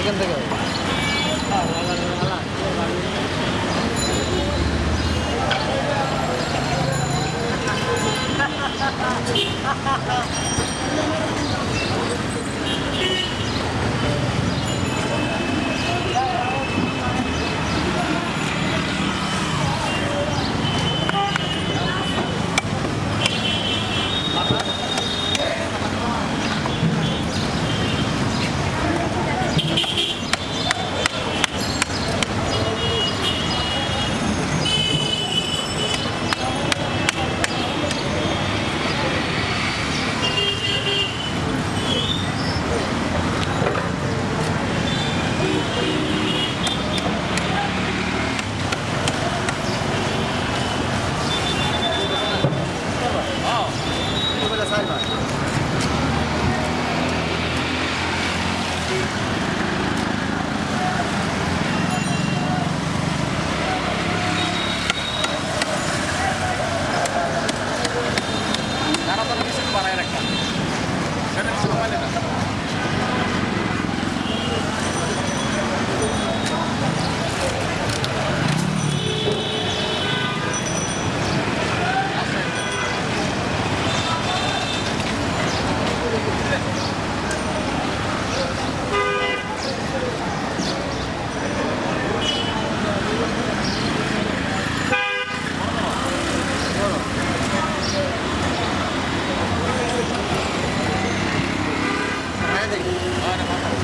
এখান থেকে Aynen.